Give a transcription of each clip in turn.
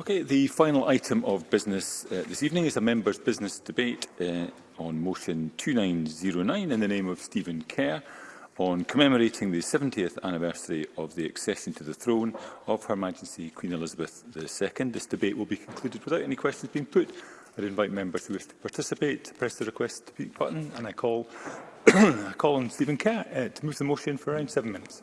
Okay, the final item of business uh, this evening is a members' business debate uh, on motion 2909 in the name of Stephen Kerr on commemorating the 70th anniversary of the accession to the throne of Her Majesty Queen Elizabeth II. This debate will be concluded without any questions being put. I invite members who wish to participate to press the request to speak button and I call, I call on Stephen Kerr uh, to move the motion for around seven minutes.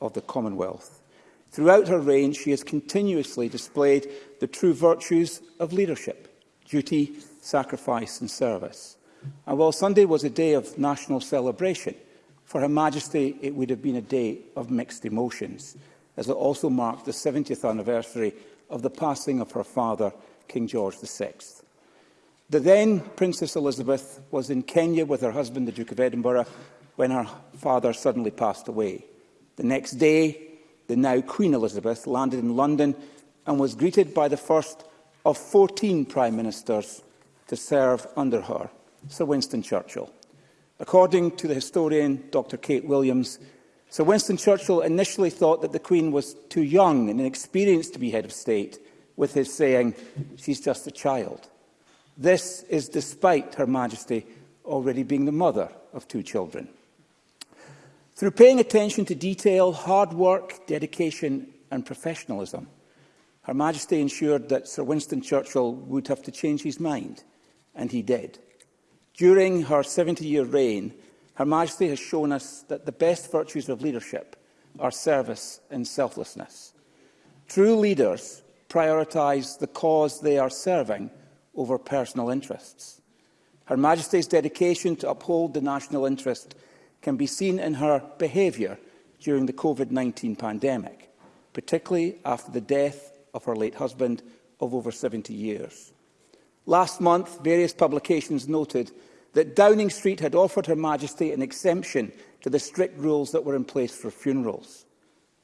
of the Commonwealth. Throughout her reign, she has continuously displayed the true virtues of leadership, duty, sacrifice and service. And while Sunday was a day of national celebration, for Her Majesty it would have been a day of mixed emotions, as it also marked the 70th anniversary of the passing of her father, King George VI. The then Princess Elizabeth was in Kenya with her husband, the Duke of Edinburgh, when her father suddenly passed away. The next day, the now Queen Elizabeth, landed in London and was greeted by the first of 14 Prime Ministers to serve under her, Sir Winston Churchill. According to the historian Dr Kate Williams, Sir Winston Churchill initially thought that the Queen was too young and inexperienced to be head of state, with his saying, she's just a child. This is despite Her Majesty already being the mother of two children through paying attention to detail, hard work, dedication and professionalism. Her Majesty ensured that Sir Winston Churchill would have to change his mind, and he did. During her 70-year reign, Her Majesty has shown us that the best virtues of leadership are service and selflessness. True leaders prioritise the cause they are serving over personal interests. Her Majesty's dedication to uphold the national interest can be seen in her behaviour during the COVID-19 pandemic, particularly after the death of her late husband of over 70 years. Last month, various publications noted that Downing Street had offered Her Majesty an exemption to the strict rules that were in place for funerals.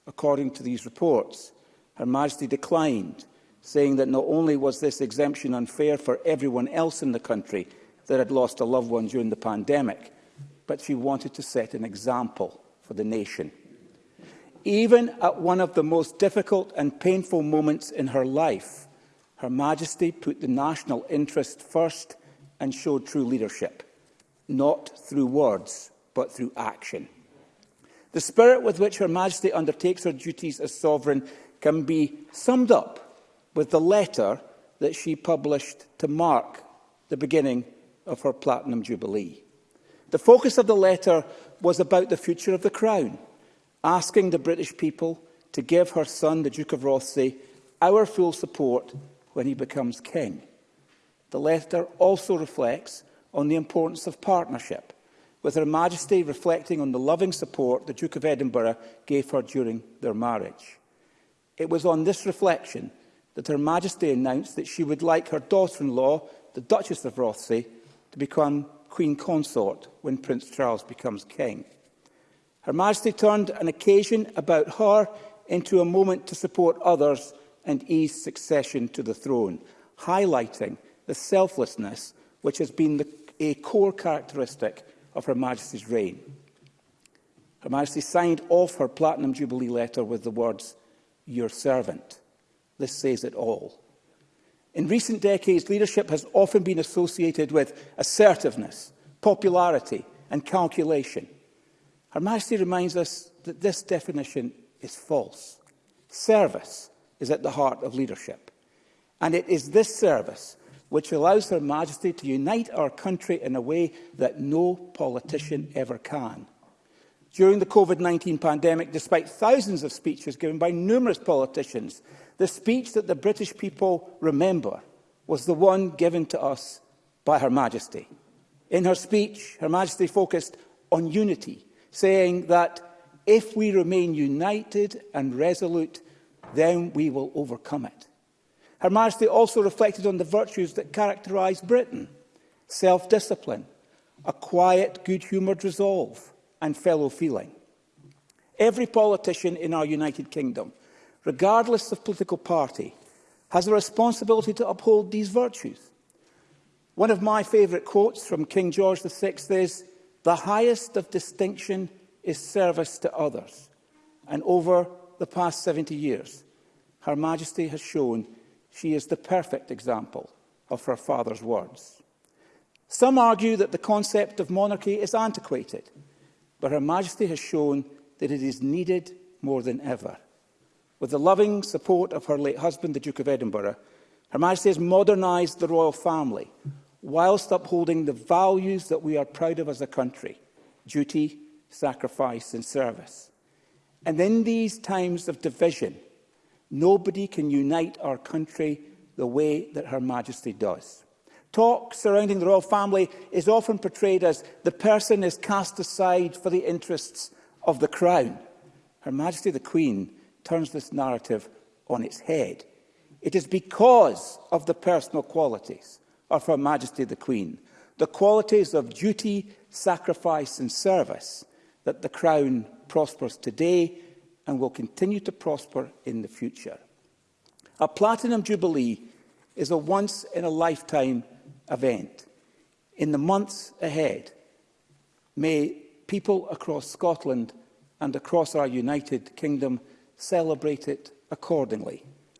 According to these reports, Her Majesty declined, saying that not only was this exemption unfair for everyone else in the country that had lost a loved one during the pandemic, but she wanted to set an example for the nation. Even at one of the most difficult and painful moments in her life, Her Majesty put the national interest first and showed true leadership, not through words, but through action. The spirit with which Her Majesty undertakes her duties as sovereign can be summed up with the letter that she published to mark the beginning of her Platinum Jubilee. The focus of the letter was about the future of the Crown, asking the British people to give her son, the Duke of Rothesay, our full support when he becomes king. The letter also reflects on the importance of partnership, with Her Majesty reflecting on the loving support the Duke of Edinburgh gave her during their marriage. It was on this reflection that Her Majesty announced that she would like her daughter-in-law, the Duchess of Rothesay, to become Queen Consort when Prince Charles becomes King. Her Majesty turned an occasion about her into a moment to support others and ease succession to the throne, highlighting the selflessness which has been the, a core characteristic of Her Majesty's reign. Her Majesty signed off her Platinum Jubilee letter with the words, Your servant. This says it all. In recent decades, leadership has often been associated with assertiveness, popularity and calculation. Her Majesty reminds us that this definition is false. Service is at the heart of leadership. And it is this service which allows Her Majesty to unite our country in a way that no politician ever can. During the COVID-19 pandemic, despite thousands of speeches given by numerous politicians The speech that the British people remember was the one given to us by Her Majesty. In her speech, Her Majesty focused on unity, saying that if we remain united and resolute, then we will overcome it. Her Majesty also reflected on the virtues that characterise Britain, self-discipline, a quiet, good-humoured resolve and fellow feeling. Every politician in our United Kingdom regardless of political party, has a responsibility to uphold these virtues. One of my favourite quotes from King George VI is, the highest of distinction is service to others. And over the past 70 years, Her Majesty has shown she is the perfect example of her father's words. Some argue that the concept of monarchy is antiquated, but Her Majesty has shown that it is needed more than ever. With the loving support of her late husband, the Duke of Edinburgh, Her Majesty has modernised the royal family whilst upholding the values that we are proud of as a country – duty, sacrifice and service. And in these times of division, nobody can unite our country the way that Her Majesty does. Talk surrounding the royal family is often portrayed as the person is cast aside for the interests of the Crown. Her Majesty the Queen turns this narrative on its head. It is because of the personal qualities of Her Majesty the Queen, the qualities of duty, sacrifice and service, that the Crown prospers today and will continue to prosper in the future. A Platinum Jubilee is a once-in-a-lifetime event. In the months ahead, may people across Scotland and across our United Kingdom celebrate it accordingly,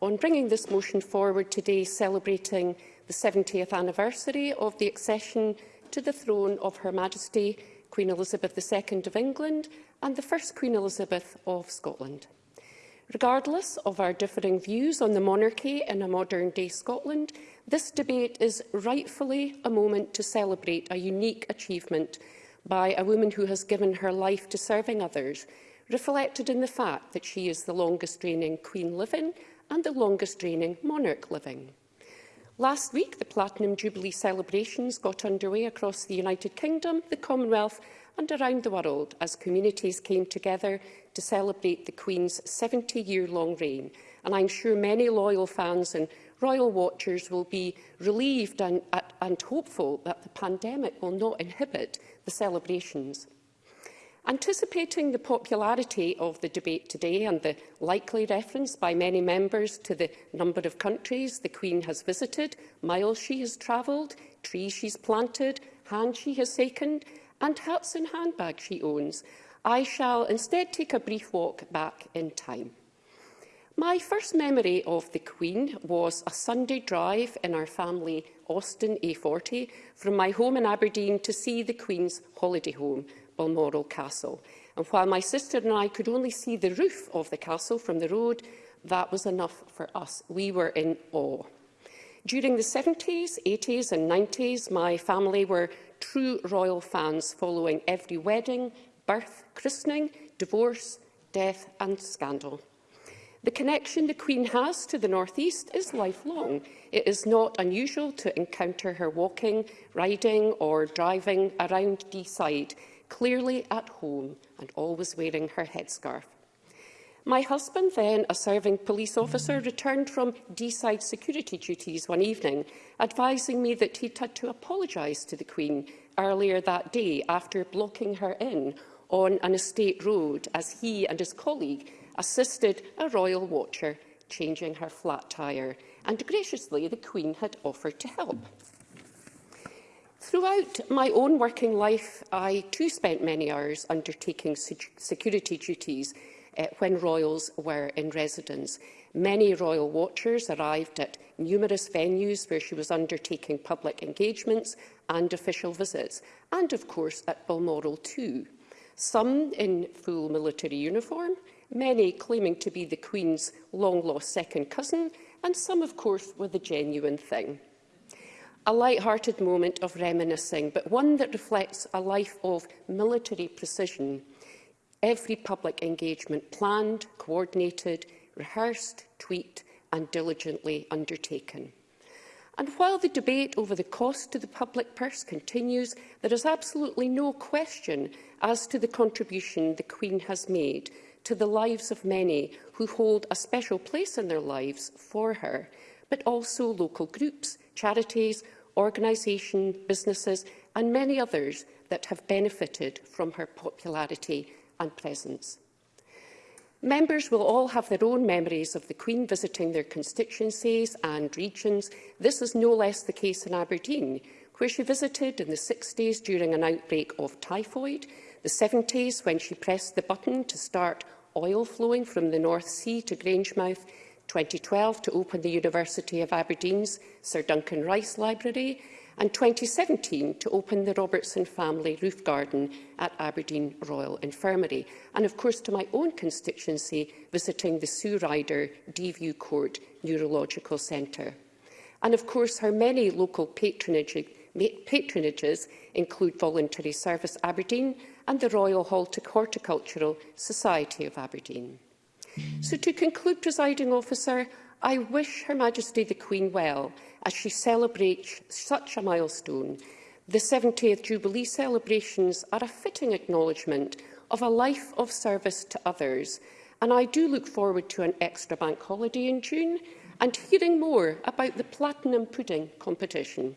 on bringing this motion forward today, celebrating the 70th anniversary of the accession to the throne of Her Majesty Queen Elizabeth II of England and the first Queen Elizabeth of Scotland. Regardless of our differing views on the monarchy in a modern-day Scotland, this debate is rightfully a moment to celebrate a unique achievement by a woman who has given her life to serving others, reflected in the fact that she is the longest reigning queen living and the longest reigning monarch living. Last week, the Platinum Jubilee celebrations got underway across the United Kingdom, the Commonwealth and around the world as communities came together to celebrate the Queen's 70-year-long reign. And I'm sure many loyal fans and royal watchers will be relieved and, and hopeful that the pandemic will not inhibit the celebrations. Anticipating the popularity of the debate today and the likely reference by many members to the number of countries the Queen has visited, miles she has travelled, trees she's planted, hands she has taken, and hats and handbags she owns, I shall instead take a brief walk back in time. My first memory of the Queen was a Sunday drive in our family Austin A40 from my home in Aberdeen to see the Queen's holiday home – Balmoral Castle. And while my sister and I could only see the roof of the castle from the road, that was enough for us. We were in awe. During the 70s, 80s and 90s, my family were true royal fans following every wedding, birth, christening, divorce, death and scandal. The connection the Queen has to the North East is lifelong. It is not unusual to encounter her walking, riding or driving around Deeside, clearly at home and always wearing her headscarf. My husband, then a serving police officer, returned from D-side security duties one evening, advising me that he'd had to apologise to the Queen earlier that day after blocking her in on an estate road as he and his colleague assisted a royal watcher changing her flat tyre, and graciously the Queen had offered to help. Throughout my own working life, I too spent many hours undertaking security duties uh, when royals were in residence. Many royal watchers arrived at numerous venues where she was undertaking public engagements and official visits, and of course at Balmoral too. Some in full military uniform, many claiming to be the Queen's long-lost second cousin, and some of course were the genuine thing a light-hearted moment of reminiscing, but one that reflects a life of military precision. Every public engagement planned, coordinated, rehearsed, tweaked and diligently undertaken. And while the debate over the cost to the public purse continues, there is absolutely no question as to the contribution the Queen has made to the lives of many who hold a special place in their lives for her, but also local groups, charities, organisations, businesses and many others that have benefited from her popularity and presence. Members will all have their own memories of the Queen visiting their constituencies and regions. This is no less the case in Aberdeen, where she visited in the 60s during an outbreak of typhoid, the 70s when she pressed the button to start oil flowing from the North Sea to Grangemouth, 2012 to open the University of Aberdeen's Sir Duncan Rice Library and 2017 to open the Robertson Family Roof Garden at Aberdeen Royal Infirmary. And of course to my own constituency visiting the Sue Ryder DVU Court Neurological Centre. And of course her many local patronage, patronages include Voluntary Service Aberdeen and the Royal Horticultural Society of Aberdeen. So to conclude, presiding officer, I wish Her Majesty the Queen well as she celebrates such a milestone. The 70th Jubilee celebrations are a fitting acknowledgement of a life of service to others, and I do look forward to an extra bank holiday in June and hearing more about the Platinum Pudding competition.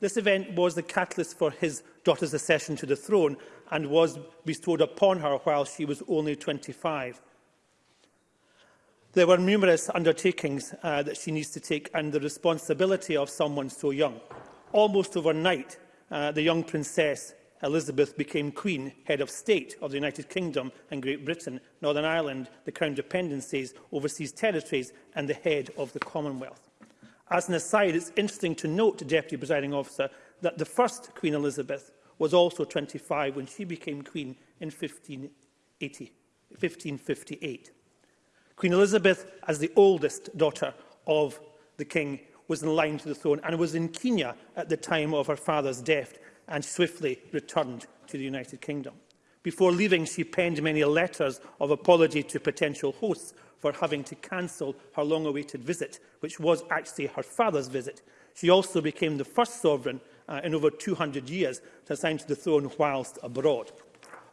This event was the catalyst for his Dotta's accession to the throne and was bestowed upon her while she was only 25. There were numerous undertakings uh, that she needs to take and the responsibility of someone so young. Almost overnight, uh, the young princess Elizabeth became Queen, Head of State of the United Kingdom and Great Britain, Northern Ireland, the Crown Dependencies, Overseas Territories and the Head of the Commonwealth. As an aside, it's interesting to note, Deputy Presiding Officer, that the first Queen Elizabeth was also 25 when she became Queen in 1580, 1558. Queen Elizabeth, as the oldest daughter of the King, was in line to the throne and was in Kenya at the time of her father's death and swiftly returned to the United Kingdom. Before leaving, she penned many letters of apology to potential hosts for having to cancel her long-awaited visit, which was actually her father's visit. She also became the first sovereign uh, in over 200 years to assign to the throne whilst abroad.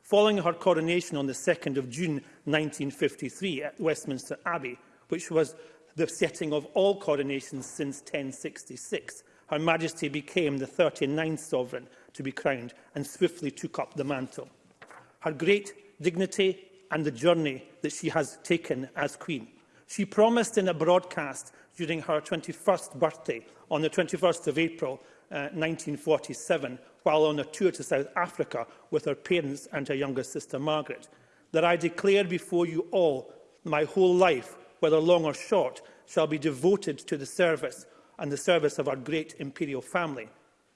Following her coronation on the 2nd of June 1953 at Westminster Abbey, which was the setting of all coronations since 1066, Her Majesty became the 39th sovereign to be crowned and swiftly took up the mantle. Her great dignity and the journey that she has taken as Queen. She promised in a broadcast during her 21st birthday on the 21st of April uh, 1947 while on a tour to South Africa with her parents and her younger sister Margaret, that I declare before you all my whole life, whether long or short, shall be devoted to the service and the service of our great imperial family,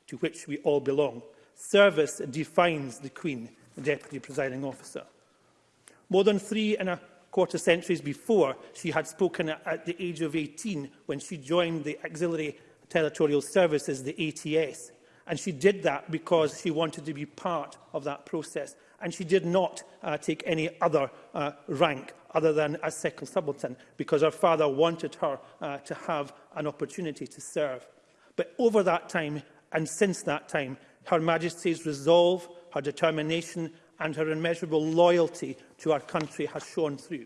to which we all belong. Service defines the Queen, the Deputy Presiding Officer. More than three and a quarter centuries before, she had spoken at the age of 18 when she joined the auxiliary Territorial Services, the ATS. E and she did that because she wanted to be part of that process. And she did not uh, take any other uh, rank other than a second subaltern because her father wanted her uh, to have an opportunity to serve. But over that time and since that time, Her Majesty's resolve, her determination and her immeasurable loyalty to our country has shone through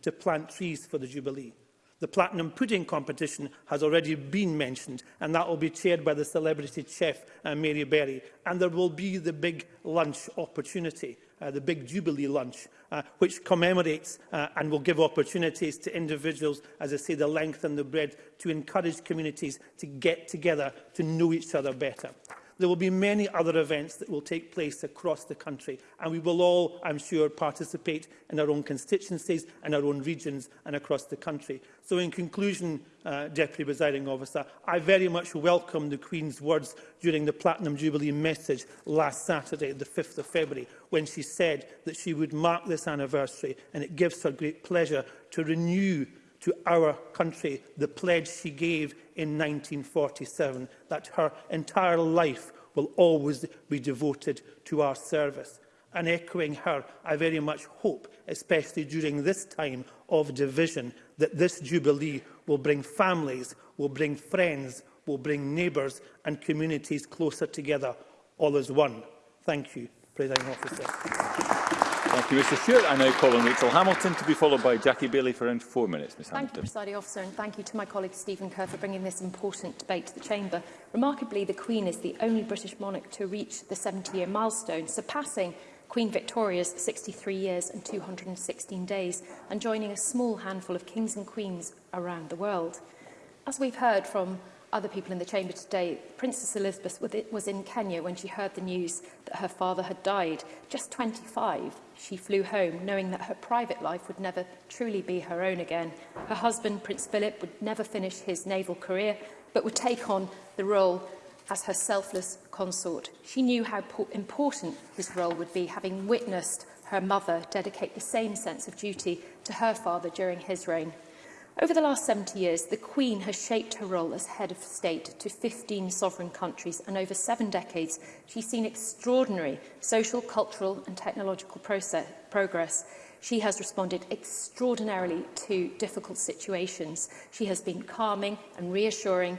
to plant trees for the Jubilee. The Platinum Pudding competition has already been mentioned, and that will be chaired by the celebrity chef uh, Mary Berry. And there will be the big lunch opportunity, uh, the big Jubilee lunch, uh, which commemorates uh, and will give opportunities to individuals, as I say, the length and the breadth, to encourage communities to get together, to know each other better. There will be many other events that will take place across the country and we will all, I'm sure, participate in our own constituencies and our own regions and across the country. So in conclusion, uh, Deputy Presiding Officer, I very much welcome the Queen's words during the Platinum Jubilee message last Saturday, the 5th of February, when she said that she would mark this anniversary and it gives her great pleasure to renew to our country the pledge she gave in 1947, that her entire life will always be devoted to our service. And echoing her, I very much hope, especially during this time of division, that this Jubilee will bring families, will bring friends, will bring neighbours and communities closer together, all as one. Thank you, President Officer. Thank you, Mr Stewart. I now call on Rachel Hamilton to be followed by Jackie Bailey for around four minutes. Ms. Hamilton. you, Presiding Officer, and thank you to my colleague Stephen Kerr for bringing this important debate to the Chamber. Remarkably, the Queen is the only British monarch to reach the 70-year milestone, surpassing Queen Victoria's 63 years and 216 days and joining a small handful of kings and queens around the world. As we've heard from other people in the chamber today, Princess Elizabeth was in Kenya when she heard the news that her father had died. Just 25, she flew home, knowing that her private life would never truly be her own again. Her husband, Prince Philip, would never finish his naval career, but would take on the role as her selfless consort. She knew how important his role would be, having witnessed her mother dedicate the same sense of duty to her father during his reign. Over the last 70 years, the Queen has shaped her role as head of state to 15 sovereign countries, and over seven decades, she's seen extraordinary social, cultural and technological process, progress. She has responded extraordinarily to difficult situations. She has been calming and reassuring,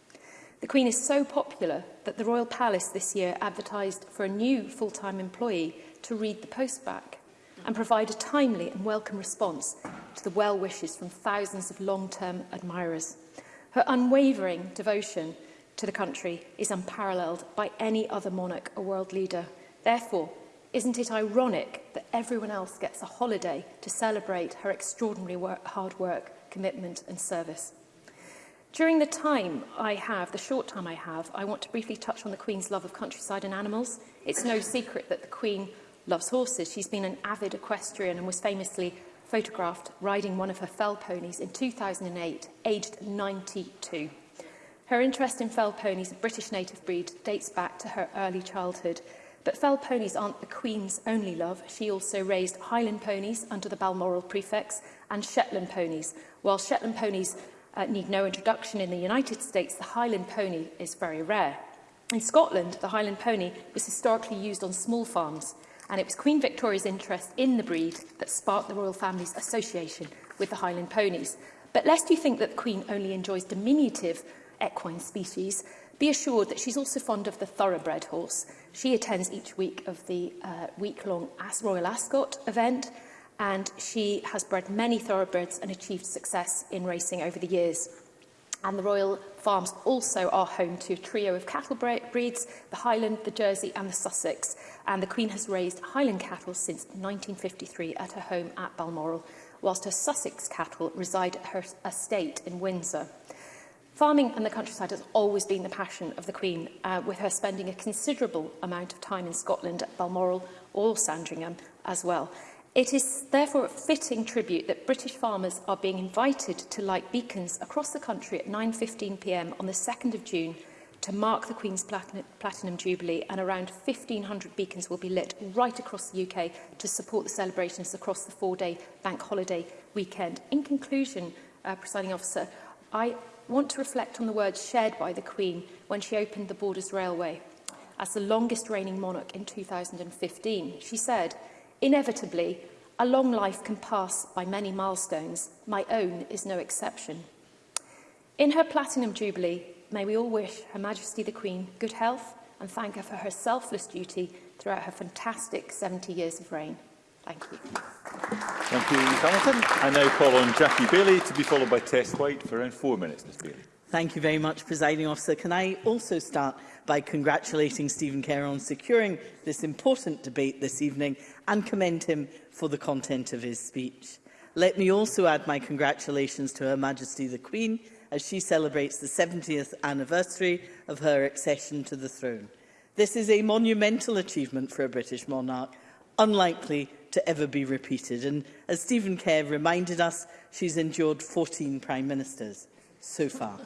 The Queen is so popular that the Royal Palace this year advertised for a new full-time employee to read the post back and provide a timely and welcome response to the well wishes from thousands of long-term admirers. Her unwavering devotion to the country is unparalleled by any other monarch or world leader. Therefore, isn't it ironic that everyone else gets a holiday to celebrate her extraordinary work, hard work, commitment and service? During the time I have, the short time I have, I want to briefly touch on the Queen's love of countryside and animals. It's no secret that the Queen loves horses. She's been an avid equestrian and was famously photographed riding one of her fell ponies in 2008, aged 92. Her interest in fell ponies of British native breed dates back to her early childhood, but fell ponies aren't the Queen's only love. She also raised Highland ponies under the Balmoral prefix and Shetland ponies. While Shetland ponies uh, need no introduction in the United States, the Highland pony is very rare. In Scotland, the Highland pony was historically used on small farms and it was Queen Victoria's interest in the breed that sparked the Royal Family's association with the Highland ponies. But lest you think that the Queen only enjoys diminutive equine species, be assured that she's also fond of the thoroughbred horse. She attends each week of the uh, week-long As Royal Ascot event, and she has bred many thoroughbreds and achieved success in racing over the years and the Royal Farms also are home to a trio of cattle breeds, the Highland, the Jersey and the Sussex. And the Queen has raised Highland cattle since 1953 at her home at Balmoral, whilst her Sussex cattle reside at her estate in Windsor. Farming and the countryside has always been the passion of the Queen, uh, with her spending a considerable amount of time in Scotland at Balmoral or Sandringham as well. It is therefore a fitting tribute that British farmers are being invited to light beacons across the country at 9.15pm on the 2nd of June to mark the Queen's Platinum, Platinum Jubilee and around 1,500 beacons will be lit right across the UK to support the celebrations across the four-day bank holiday weekend. In conclusion, uh, presiding officer, I want to reflect on the words shared by the Queen when she opened the Borders Railway as the longest reigning monarch in 2015. She said, Inevitably, a long life can pass by many milestones. My own is no exception. In her Platinum Jubilee, may we all wish Her Majesty the Queen good health and thank her for her selfless duty throughout her fantastic 70 years of reign. Thank you. Thank you, Ms Hamilton. I now call on Jackie Bailey to be followed by Tess White for around four minutes, Ms Bailey. Thank you very much, Presiding Officer. Can I also start by congratulating Stephen Kerr on securing this important debate this evening and commend him for the content of his speech. Let me also add my congratulations to Her Majesty the Queen as she celebrates the 70th anniversary of her accession to the throne. This is a monumental achievement for a British monarch, unlikely to ever be repeated. And as Stephen Kerr reminded us, she's endured 14 prime ministers so far.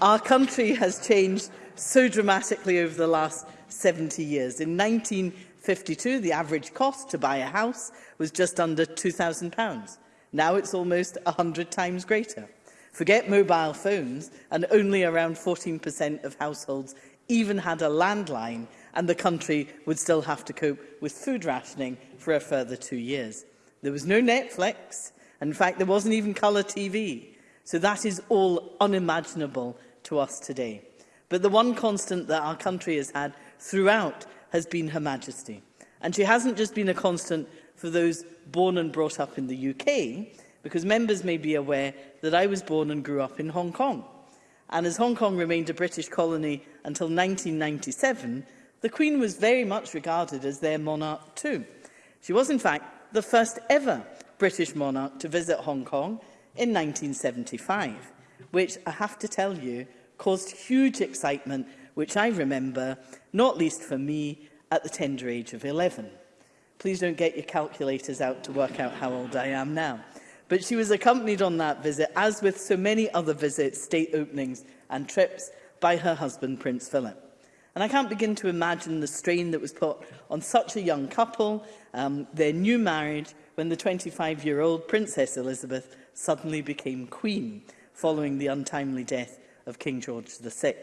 Our country has changed so dramatically over the last 70 years. In 1952, the average cost to buy a house was just under £2,000. Now it's almost 100 times greater. Forget mobile phones, and only around 14% of households even had a landline, and the country would still have to cope with food rationing for a further two years. There was no Netflix. In fact, there wasn't even colour TV. So that is all unimaginable to us today. But the one constant that our country has had throughout has been Her Majesty. And she hasn't just been a constant for those born and brought up in the UK, because members may be aware that I was born and grew up in Hong Kong. And as Hong Kong remained a British colony until 1997, the Queen was very much regarded as their monarch too. She was, in fact, the first ever British monarch to visit Hong Kong in 1975, which I have to tell you caused huge excitement, which I remember, not least for me, at the tender age of 11. Please don't get your calculators out to work out how old I am now. But she was accompanied on that visit, as with so many other visits, state openings and trips, by her husband, Prince Philip. And I can't begin to imagine the strain that was put on such a young couple, um, their new marriage, when the 25-year-old Princess Elizabeth suddenly became Queen following the untimely death of King George VI.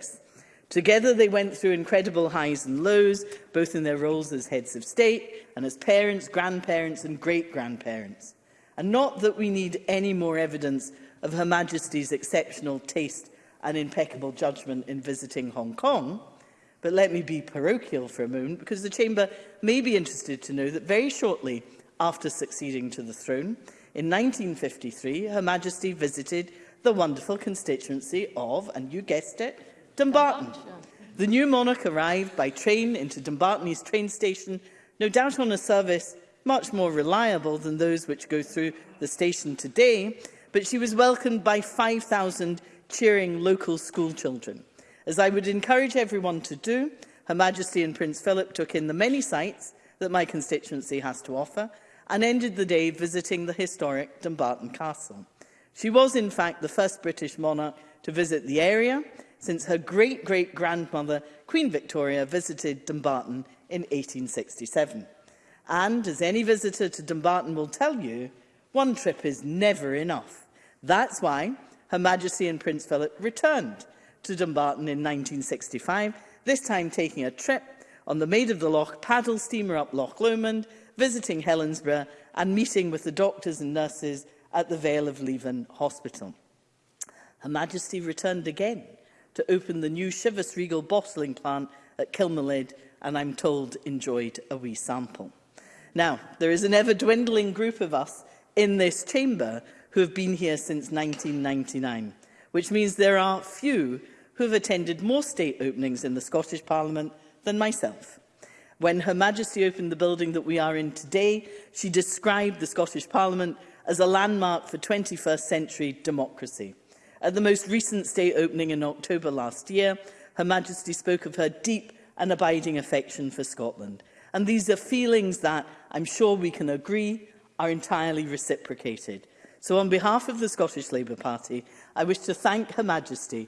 Together they went through incredible highs and lows, both in their roles as heads of state and as parents, grandparents and great-grandparents. And not that we need any more evidence of Her Majesty's exceptional taste and impeccable judgment in visiting Hong Kong, but let me be parochial for a moment because the Chamber may be interested to know that very shortly after succeeding to the throne, In 1953, Her Majesty visited the wonderful constituency of, and you guessed it, Dumbarton. The new monarch arrived by train into Dumbarton East train station, no doubt on a service much more reliable than those which go through the station today, but she was welcomed by 5,000 cheering local school children. As I would encourage everyone to do, Her Majesty and Prince Philip took in the many sights that my constituency has to offer, and ended the day visiting the historic Dumbarton Castle. She was, in fact, the first British monarch to visit the area since her great-great-grandmother, Queen Victoria, visited Dumbarton in 1867. And, as any visitor to Dumbarton will tell you, one trip is never enough. That's why Her Majesty and Prince Philip returned to Dumbarton in 1965, this time taking a trip on the Maid of the Loch paddle steamer up Loch Lomond visiting Helensburgh and meeting with the doctors and nurses at the Vale of Leven Hospital. Her Majesty returned again to open the new Chivas Regal bottling plant at Kilmalade and I'm told enjoyed a wee sample. Now, there is an ever-dwindling group of us in this chamber who have been here since 1999, which means there are few who have attended more state openings in the Scottish Parliament than myself. When Her Majesty opened the building that we are in today, she described the Scottish Parliament as a landmark for 21st century democracy. At the most recent state opening in October last year, Her Majesty spoke of her deep and abiding affection for Scotland. And these are feelings that, I'm sure we can agree, are entirely reciprocated. So on behalf of the Scottish Labour Party, I wish to thank Her Majesty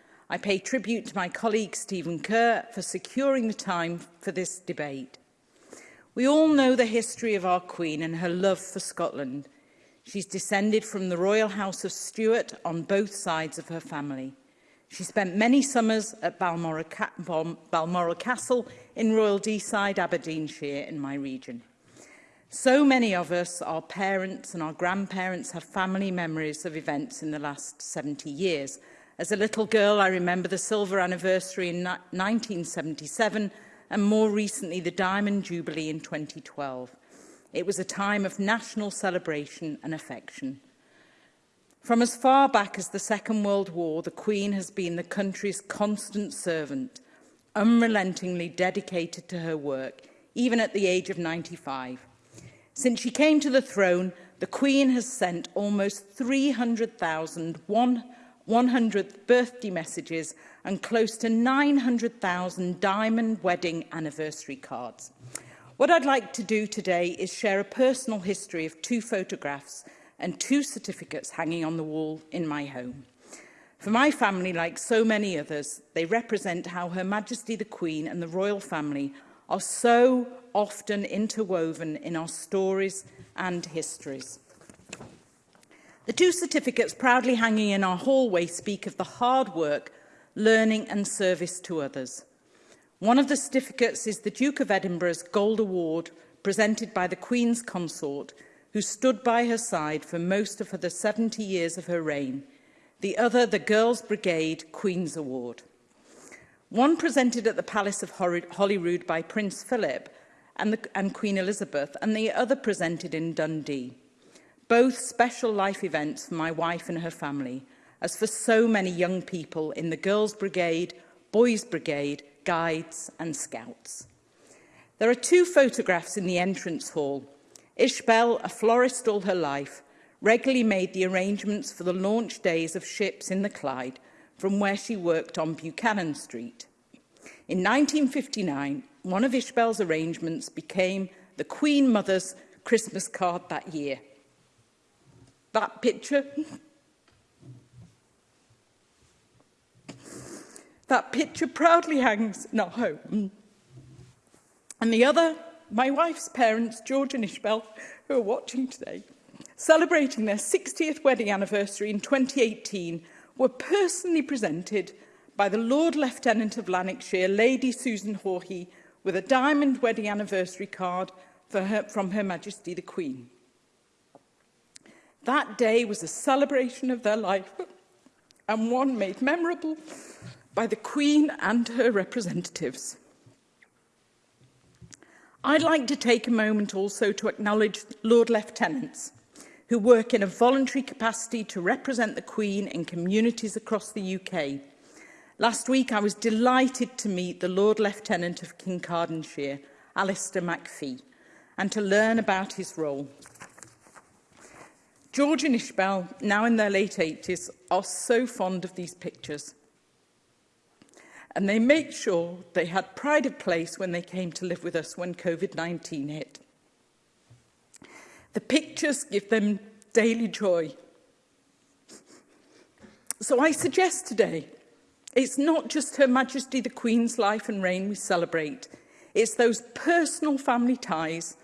I pay tribute to my colleague Stephen Kerr for securing the time for this debate. We all know the history of our Queen and her love for Scotland. She's descended from the Royal House of Stuart on both sides of her family. She spent many summers at Balmoral, Ca Balmoral Castle in Royal Deeside, Aberdeenshire, in my region. So many of us, our parents and our grandparents, have family memories of events in the last 70 years. As a little girl, I remember the silver anniversary in 1977 and more recently the Diamond Jubilee in 2012. It was a time of national celebration and affection. From as far back as the Second World War, the Queen has been the country's constant servant, unrelentingly dedicated to her work, even at the age of 95. Since she came to the throne, the Queen has sent almost 300,000 100th birthday messages and close to 900,000 diamond wedding anniversary cards. What I'd like to do today is share a personal history of two photographs and two certificates hanging on the wall in my home. For my family, like so many others, they represent how Her Majesty the Queen and the royal family are so often interwoven in our stories and histories. The two certificates proudly hanging in our hallway speak of the hard work, learning and service to others. One of the certificates is the Duke of Edinburgh's Gold Award presented by the Queen's consort, who stood by her side for most of the 70 years of her reign, the other the Girls' Brigade Queen's Award. One presented at the Palace of Holyrood by Prince Philip and, the, and Queen Elizabeth, and the other presented in Dundee both special life events for my wife and her family, as for so many young people in the Girls Brigade, Boys Brigade, Guides and Scouts. There are two photographs in the entrance hall. Ishbel, a florist all her life, regularly made the arrangements for the launch days of ships in the Clyde from where she worked on Buchanan Street. In 1959, one of Ishbel's arrangements became the Queen Mother's Christmas card that year – that picture. that picture proudly hangs in our home. And the other, my wife's parents, George and Ishbel, who are watching today, celebrating their 60th wedding anniversary in 2018, were personally presented by the Lord Lieutenant of Lanarkshire, Lady Susan Hawhey, with a diamond wedding anniversary card for her, from Her Majesty the Queen. That day was a celebration of their life and one made memorable by the Queen and her representatives. I'd like to take a moment also to acknowledge Lord Lieutenants who work in a voluntary capacity to represent the Queen in communities across the UK. Last week I was delighted to meet the Lord Lieutenant of Kincardineshire, Alistair McPhee, and to learn about his role. George and Ishbel, now in their late 80s, are so fond of these pictures. And they make sure they had pride of place when they came to live with us when COVID-19 hit. The pictures give them daily joy. So I suggest today, it's not just Her Majesty the Queen's life and reign we celebrate. It's those personal family ties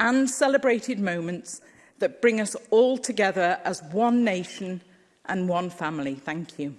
and celebrated moments that bring us all together as one nation and one family. Thank you.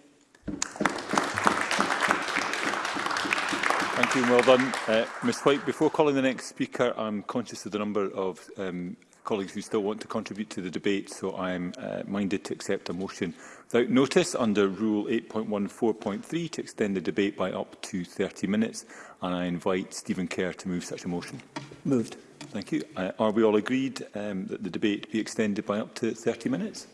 Thank you well done. Uh, Ms White, before calling the next speaker, I'm conscious of the number of um, colleagues who still want to contribute to the debate, so I'm uh, minded to accept a motion without notice under Rule 8.14.3 to extend the debate by up to 30 minutes, and I invite Stephen Kerr to move such a motion. Moved. Thank you. Uh, are we all agreed um, that the debate be extended by up to 30 minutes?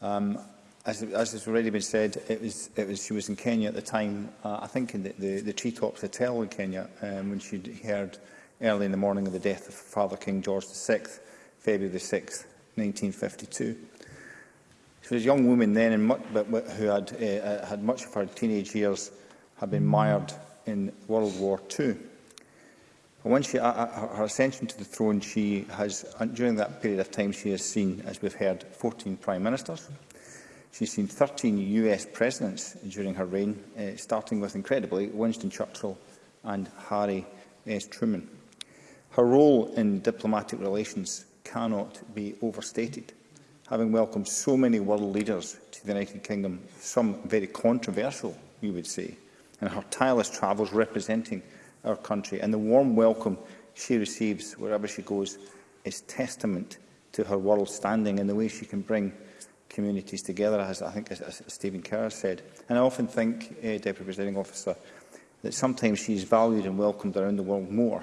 Um, as, as has already been said, it was, it was, she was in Kenya at the time, uh, I think in the, the, the Treetops Hotel in Kenya, um, when she heard early in the morning of the death of Father King George VI, February 6, 1952. She was a young woman then and much, but, who had, uh, uh, had much of her teenage years had been mired in World War II. But once she, uh, uh her ascension to the throne, she has, uh, during that period of time, she has seen, as we've heard, 14 prime ministers. She's seen 13 US presidents during her reign, uh, starting with, incredibly, Winston Churchill and Harry S. Truman. Her role in diplomatic relations cannot be overstated. Having welcomed so many world leaders to the United Kingdom, some very controversial, we would say, and her tireless travels representing our country, and the warm welcome she receives wherever she goes is testament to her world standing and the way she can bring communities together, as I think as, as Stephen Kerr said. And I often think, uh, Deputy Presiding Officer, that sometimes she is valued and welcomed around the world more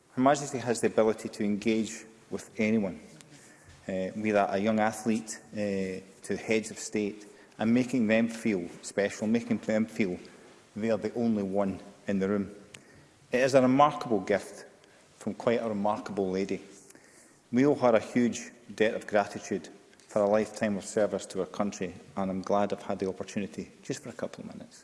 Her Majesty has the ability to engage with anyone, uh, be that a young athlete uh, to heads of state, and making them feel special, making them feel they are the only one in the room. It is a remarkable gift from quite a remarkable lady. We owe her a huge debt of gratitude for a lifetime of service to our country, and I'm glad I've had the opportunity, just for a couple of minutes,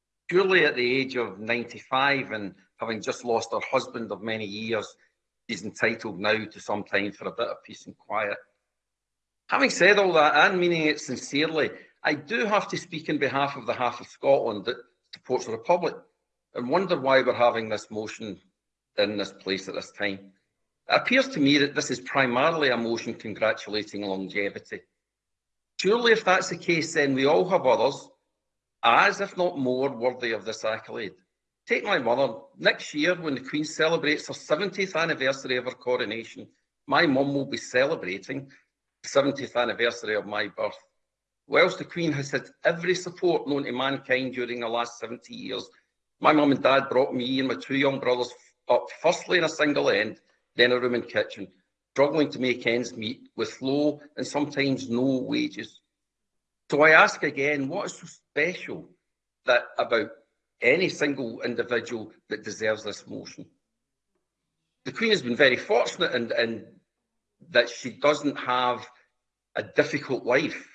Julie, at the age of 95 and having just lost her husband of many years, is entitled now to some time for a bit of peace and quiet. Having said all that, and meaning it sincerely, I do have to speak in behalf of the half of Scotland that supports the Republic and wonder why we're having this motion in this place at this time. It appears to me that this is primarily a motion congratulating longevity. Surely if that's the case, then we all have others as, if not more, worthy of this accolade. Take my mother. Next year, when the Queen celebrates her 70th anniversary of her coronation, my mum will be celebrating the 70th anniversary of my birth. Whilst the Queen has had every support known to mankind during the last 70 years, my mum and dad brought me and my two young brothers up firstly in a single end, then a room and kitchen, struggling to make ends meet with low and sometimes no wages. So I ask again, what is so special that about any single individual that deserves this motion? The Queen has been very fortunate in, in that she doesn't have a difficult life.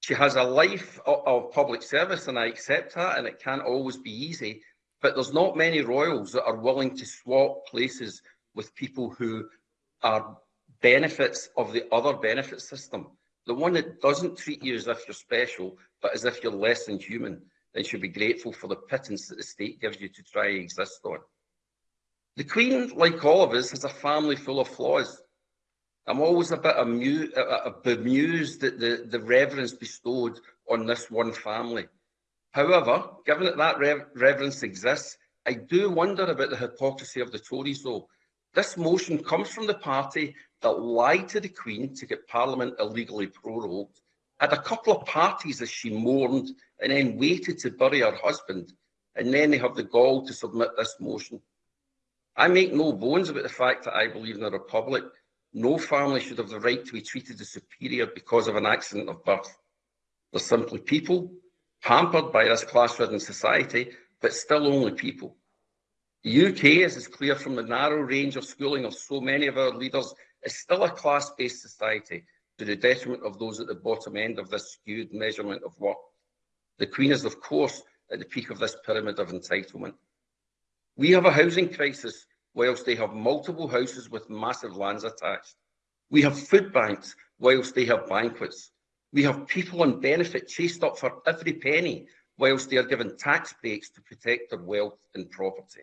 She has a life of, of public service, and I accept that, and it can't always be easy. But there's not many royals that are willing to swap places with people who are benefits of the other benefit system the one that doesn't treat you as if you're special, but as if you're less than human, then should be grateful for the pittance that the state gives you to try and exist on. The Queen, like all of us, has a family full of flaws. I'm always a bit amu bemused at the, the reverence bestowed on this one family. However, given that that rev reverence exists, I do wonder about the hypocrisy of the Tories, though. This motion comes from the party that lied to the Queen to get Parliament illegally prorogued, had a couple of parties as she mourned, and then waited to bury her husband, and then they have the gall to submit this motion. I make no bones about the fact that I believe in a republic. No family should have the right to be treated as superior because of an accident of birth. They're simply people, hampered by this class-ridden society, but still only people. The UK, as is clear from the narrow range of schooling of so many of our leaders, is still a class-based society to the detriment of those at the bottom end of this skewed measurement of work. The Queen is, of course, at the peak of this pyramid of entitlement. We have a housing crisis whilst they have multiple houses with massive lands attached. We have food banks whilst they have banquets. We have people on benefit chased up for every penny whilst they are given tax breaks to protect their wealth and property.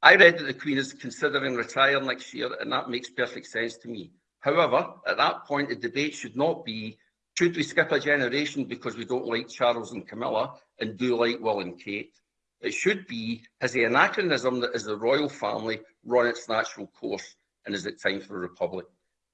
I read that the Queen is considering retiring next year, and that makes perfect sense to me. However, at that point, the debate should not be should we skip a generation because we don't like Charles and Camilla and do like Will and Kate? It should be has the anachronism that is the royal family run its natural course, and is it time for a republic?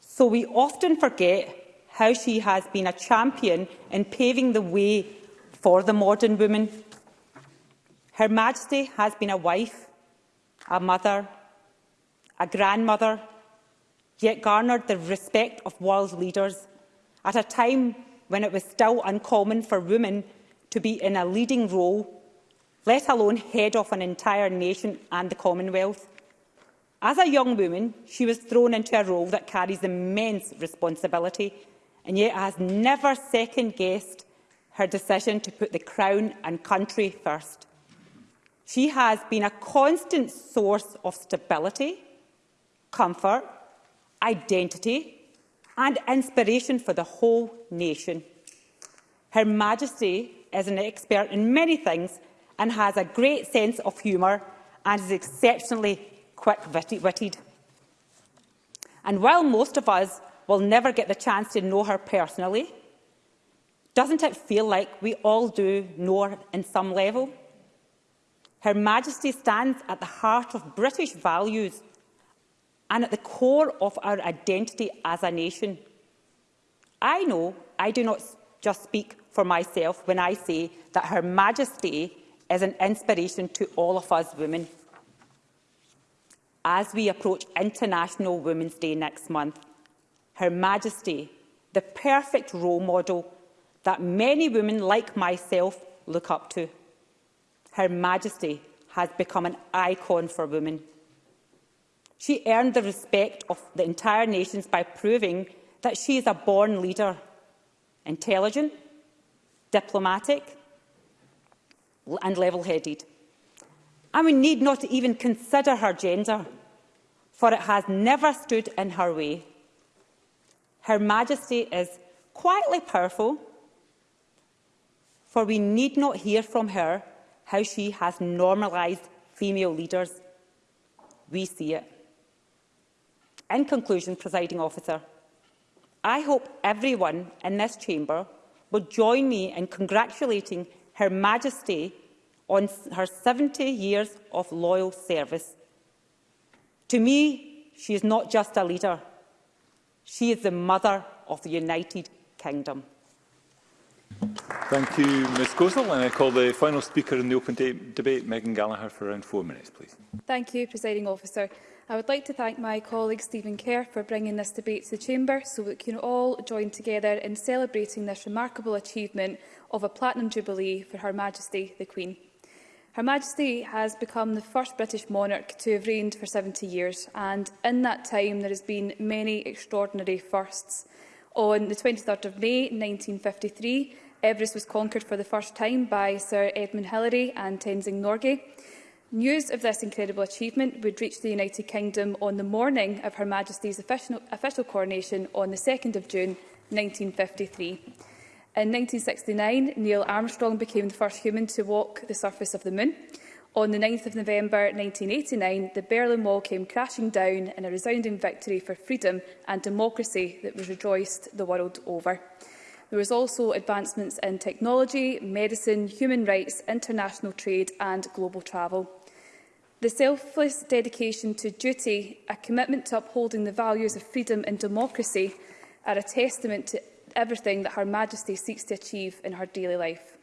so we often forget how she has been a champion in paving the way for the modern woman. Her Majesty has been a wife, a mother, a grandmother, yet garnered the respect of world leaders at a time when it was still uncommon for women to be in a leading role, let alone head of an entire nation and the Commonwealth. As a young woman, she was thrown into a role that carries immense responsibility and yet has never second-guessed her decision to put the Crown and country first. She has been a constant source of stability, comfort, identity and inspiration for the whole nation. Her Majesty is an expert in many things and has a great sense of humour and is exceptionally quick-witted. And while most of us will never get the chance to know her personally, doesn't it feel like we all do know her in some level? Her Majesty stands at the heart of British values and at the core of our identity as a nation. I know I do not just speak for myself when I say that Her Majesty is an inspiration to all of us women. As we approach International Women's Day next month, Her Majesty, the perfect role model that many women like myself look up to. Her Majesty has become an icon for women. She earned the respect of the entire nations by proving that she is a born leader, intelligent, diplomatic and level-headed. And we need not even consider her gender, for it has never stood in her way. Her Majesty is quietly powerful, for we need not hear from her how she has normalised female leaders. We see it. In conclusion, presiding officer, I hope everyone in this chamber will join me in congratulating Her Majesty on her 70 years of loyal service. To me, she is not just a leader, she is the mother of the United Kingdom. Thank you, Ms Gosnell. And I call the final speaker in the open de debate, Megan Gallagher, for around four minutes, please. Thank you, Presiding Officer. I would like to thank my colleague Stephen Kerr for bringing this debate to the Chamber so we can all join together in celebrating this remarkable achievement of a Platinum Jubilee for Her Majesty the Queen. Her Majesty has become the first British monarch to have reigned for 70 years and in that time there has been many extraordinary firsts. On the 23rd of May 1953, Everest was conquered for the first time by Sir Edmund Hillary and Tenzing Norgay. News of this incredible achievement would reach the United Kingdom on the morning of Her Majesty's official, official coronation on the 2nd of June 1953. In 1969, Neil Armstrong became the first human to walk the surface of the moon. On the 9th of November 1989, the Berlin Wall came crashing down in a resounding victory for freedom and democracy that was rejoiced the world over. There was also advancements in technology, medicine, human rights, international trade and global travel. The selfless dedication to duty, a commitment to upholding the values of freedom and democracy are a testament to everything that Her Majesty seeks to achieve in her daily life.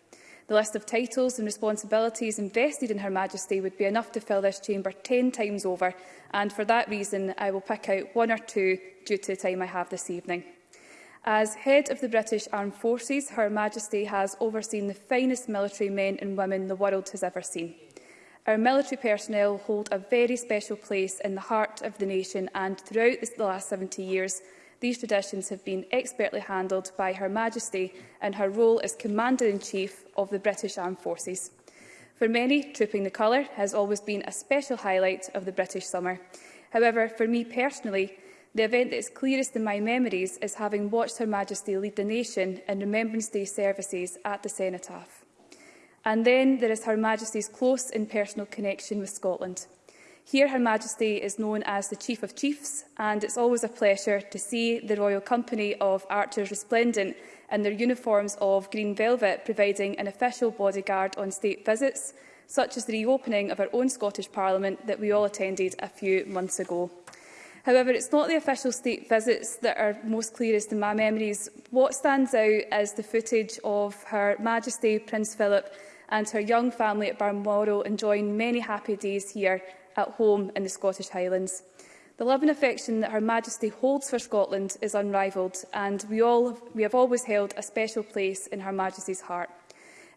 The list of titles and responsibilities invested in Her Majesty would be enough to fill this chamber 10 times over, and for that reason I will pick out one or two due to the time I have this evening. As head of the British Armed Forces, Her Majesty has overseen the finest military men and women the world has ever seen. Our military personnel hold a very special place in the heart of the nation and throughout the last 70 years these traditions have been expertly handled by Her Majesty and her role as Commander-in-Chief of the British Armed Forces. For many, Trooping the Colour has always been a special highlight of the British summer. However, for me personally, the event that is clearest in my memories is having watched Her Majesty lead the nation in Remembrance Day services at the Cenotaph. And then there is Her Majesty's close and personal connection with Scotland. Here Her Majesty is known as the Chief of Chiefs and it's always a pleasure to see the Royal Company of Archers resplendent in their uniforms of green velvet providing an official bodyguard on state visits, such as the reopening of our own Scottish Parliament that we all attended a few months ago. However, it's not the official state visits that are most clearest in my memories. What stands out is the footage of Her Majesty Prince Philip and her young family at Balmoral enjoying many happy days here at home in the Scottish Highlands. The love and affection that Her Majesty holds for Scotland is unrivalled and we, all, we have always held a special place in Her Majesty's heart.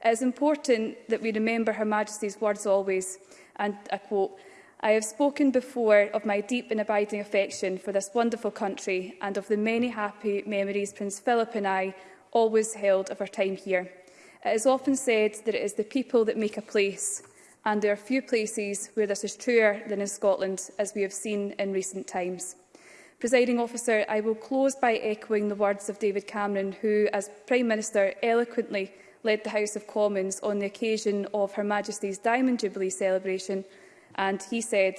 It is important that we remember Her Majesty's words always, and I quote, I have spoken before of my deep and abiding affection for this wonderful country and of the many happy memories Prince Philip and I always held of our time here. It is often said that it is the people that make a place, and there are few places where this is truer than in Scotland, as we have seen in recent times. Presiding officer, I will close by echoing the words of David Cameron, who, as Prime Minister, eloquently led the House of Commons on the occasion of Her Majesty's Diamond Jubilee celebration and he said,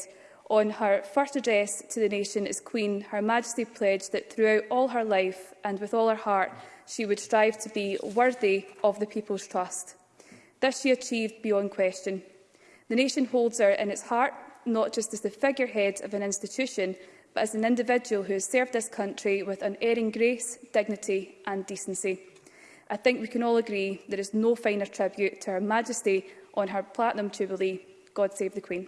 on her first address to the nation as Queen, Her Majesty pledged that throughout all her life and with all her heart, she would strive to be worthy of the people's trust. This she achieved beyond question. The nation holds her in its heart, not just as the figurehead of an institution, but as an individual who has served this country with unerring grace, dignity and decency. I think we can all agree there is no finer tribute to Her Majesty on her platinum jubilee. God save the Queen.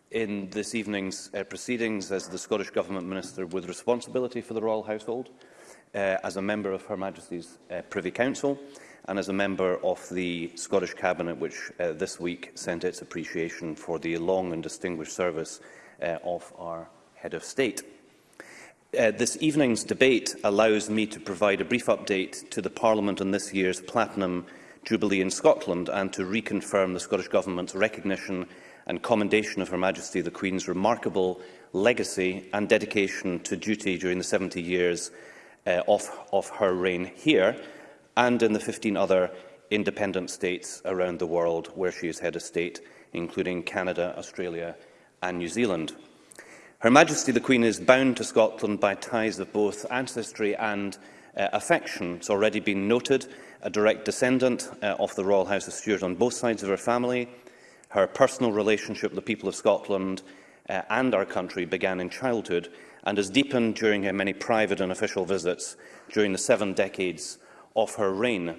in this evening's uh, proceedings as the Scottish Government Minister with responsibility for the Royal Household uh, as a member of Her Majesty's uh, Privy Council and as a member of the Scottish Cabinet, which uh, this week sent its appreciation for the long and distinguished service uh, of our Head of State. Uh, this evening's debate allows me to provide a brief update to the Parliament on this year's Platinum Jubilee in Scotland and to reconfirm the Scottish Government's recognition and commendation of Her Majesty the Queen's remarkable legacy and dedication to duty during the 70 years uh, of, of her reign here and in the 15 other independent states around the world where she is head of state, including Canada, Australia and New Zealand. Her Majesty the Queen is bound to Scotland by ties of both ancestry and uh, affection. It's already been noted, a direct descendant uh, of the Royal House of Stuart on both sides of her family. Her personal relationship with the people of Scotland uh, and our country began in childhood and has deepened during her many private and official visits during the seven decades of her reign.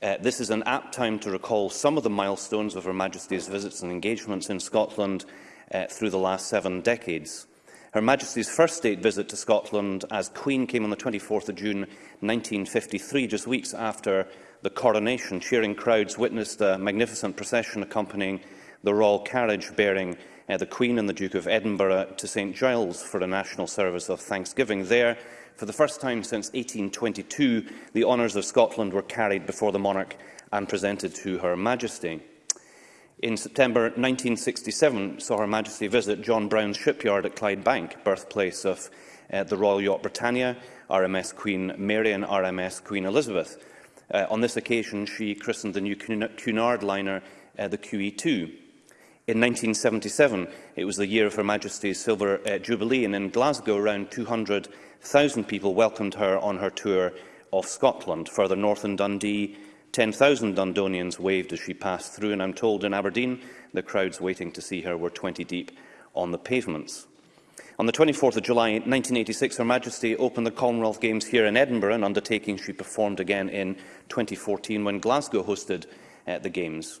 Uh, this is an apt time to recall some of the milestones of Her Majesty's visits and engagements in Scotland uh, through the last seven decades. Her Majesty's first state visit to Scotland as Queen came on the 24th of June 1953, just weeks after the coronation. Cheering crowds witnessed a magnificent procession accompanying the royal carriage bearing uh, the Queen and the Duke of Edinburgh to St Giles for a national service of thanksgiving there. For the first time since 1822, the honours of Scotland were carried before the monarch and presented to Her Majesty. In September 1967, saw Her Majesty visit John Brown's shipyard at Clydebank, birthplace of uh, the Royal Yacht Britannia, RMS Queen Mary and RMS Queen Elizabeth. Uh, on this occasion, she christened the new Cunard liner uh, the QE2. In 1977, it was the year of Her Majesty's Silver uh, Jubilee, and in Glasgow, around 200,000 people welcomed her on her tour of Scotland. Further north in Dundee, 10,000 Dundonians waved as she passed through, and I'm told in Aberdeen, the crowds waiting to see her were 20 deep on the pavements. On the 24th of July 1986, Her Majesty opened the Commonwealth Games here in Edinburgh, an undertaking she performed again in 2014 when Glasgow hosted uh, the Games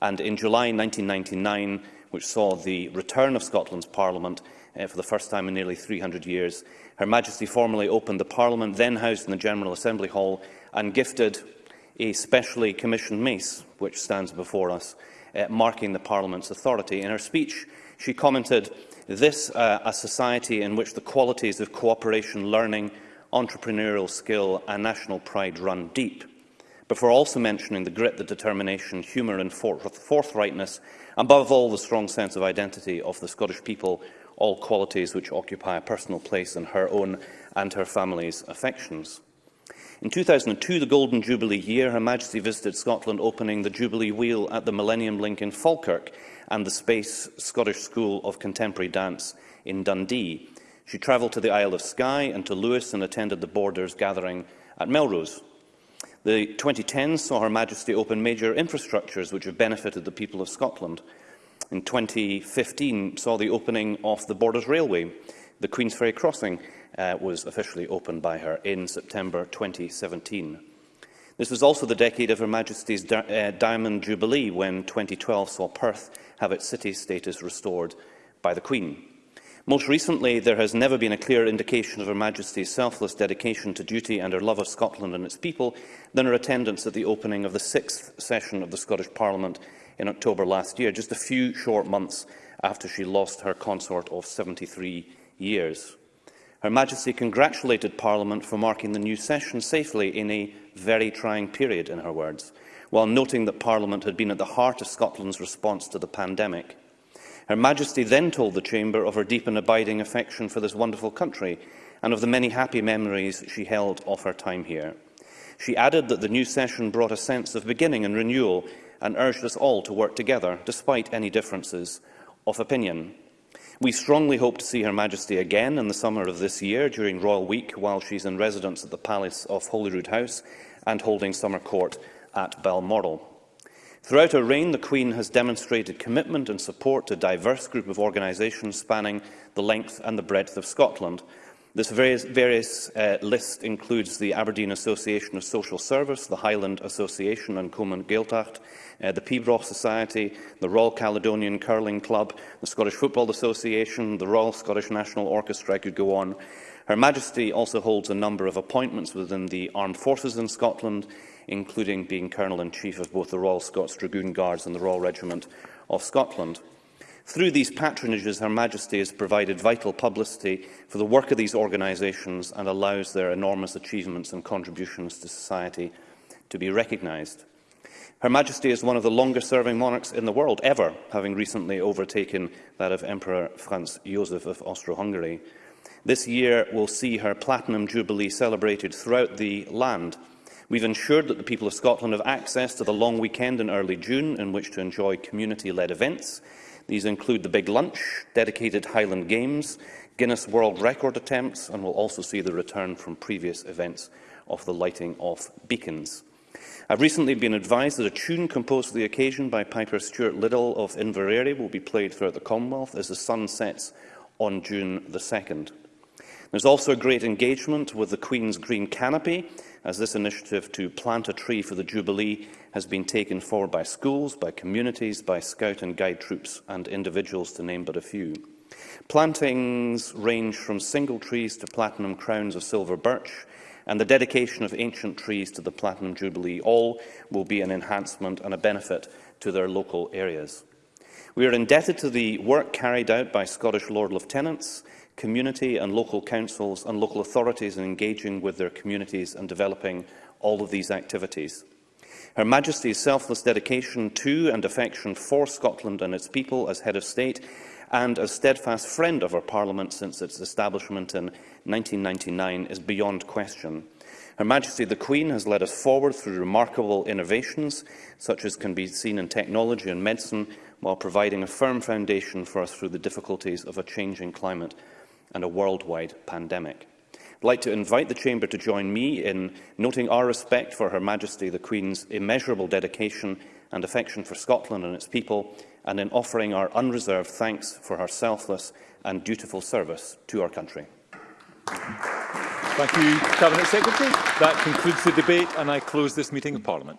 and in July 1999, which saw the return of Scotland's Parliament uh, for the first time in nearly 300 years, Her Majesty formally opened the Parliament, then housed in the General Assembly Hall, and gifted a specially commissioned mace, which stands before us, uh, marking the Parliament's authority. In her speech, she commented, this uh, a society in which the qualities of cooperation, learning, entrepreneurial skill and national pride run deep before also mentioning the grit, the determination, humour and forthrightness, and above all the strong sense of identity of the Scottish people, all qualities which occupy a personal place in her own and her family's affections. In 2002, the Golden Jubilee year, Her Majesty visited Scotland opening the Jubilee Wheel at the Millennium Link in Falkirk and the Space Scottish School of Contemporary Dance in Dundee. She travelled to the Isle of Skye and to Lewis and attended the Borders gathering at Melrose. The 2010s saw Her Majesty open major infrastructures which have benefited the people of Scotland. In 2015 saw the opening of the Borders Railway. The Queen's Ferry Crossing uh, was officially opened by her in September 2017. This was also the decade of Her Majesty's di uh, Diamond Jubilee when 2012 saw Perth have its city status restored by the Queen. Most recently, there has never been a clearer indication of Her Majesty's selfless dedication to duty and her love of Scotland and its people than her attendance at the opening of the sixth session of the Scottish Parliament in October last year, just a few short months after she lost her consort of 73 years. Her Majesty congratulated Parliament for marking the new session safely in a very trying period, in her words, while noting that Parliament had been at the heart of Scotland's response to the pandemic Her Majesty then told the Chamber of her deep and abiding affection for this wonderful country and of the many happy memories she held of her time here. She added that the new session brought a sense of beginning and renewal and urged us all to work together, despite any differences of opinion. We strongly hope to see Her Majesty again in the summer of this year during Royal Week while she's in residence at the Palace of Holyrood House and holding summer court at Balmoral. Throughout her reign, the Queen has demonstrated commitment and support to a diverse group of organisations spanning the length and the breadth of Scotland. This various, various uh, list includes the Aberdeen Association of Social Service, the Highland Association and Coman Gaeltacht, uh, the Pibroch Society, the Royal Caledonian Curling Club, the Scottish Football Association, the Royal Scottish National Orchestra, I could go on. Her Majesty also holds a number of appointments within the Armed Forces in Scotland, including being Colonel-in-Chief of both the Royal Scots Dragoon Guards and the Royal Regiment of Scotland. Through these patronages, Her Majesty has provided vital publicity for the work of these organisations and allows their enormous achievements and contributions to society to be recognised. Her Majesty is one of the longest-serving monarchs in the world ever, having recently overtaken that of Emperor Franz Josef of Austro-Hungary. This year will see her Platinum Jubilee celebrated throughout the land, We've ensured that the people of Scotland have access to the long weekend in early June in which to enjoy community-led events. These include the Big Lunch, dedicated Highland Games, Guinness World Record attempts and we'll also see the return from previous events of the lighting of beacons. I've recently been advised that a tune composed for the occasion by Piper Stuart Liddell of Inverary will be played throughout the Commonwealth as the sun sets on June the 2nd. There's also a great engagement with the Queen's Green Canopy as this initiative to plant a tree for the Jubilee has been taken forward by schools, by communities, by scout and guide troops and individuals, to name but a few. Plantings range from single trees to platinum crowns of silver birch, and the dedication of ancient trees to the Platinum Jubilee all will be an enhancement and a benefit to their local areas. We are indebted to the work carried out by Scottish Lord Lieutenants community and local councils and local authorities in engaging with their communities and developing all of these activities. Her Majesty's selfless dedication to and affection for Scotland and its people as Head of State and as steadfast friend of our Parliament since its establishment in 1999 is beyond question. Her Majesty the Queen has led us forward through remarkable innovations, such as can be seen in technology and medicine, while providing a firm foundation for us through the difficulties of a changing climate and a worldwide pandemic. I'd like to invite the Chamber to join me in noting our respect for Her Majesty the Queen's immeasurable dedication and affection for Scotland and its people, and in offering our unreserved thanks for her selfless and dutiful service to our country. Thank you, Cabinet Secretary. That concludes the debate, and I close this meeting of Parliament.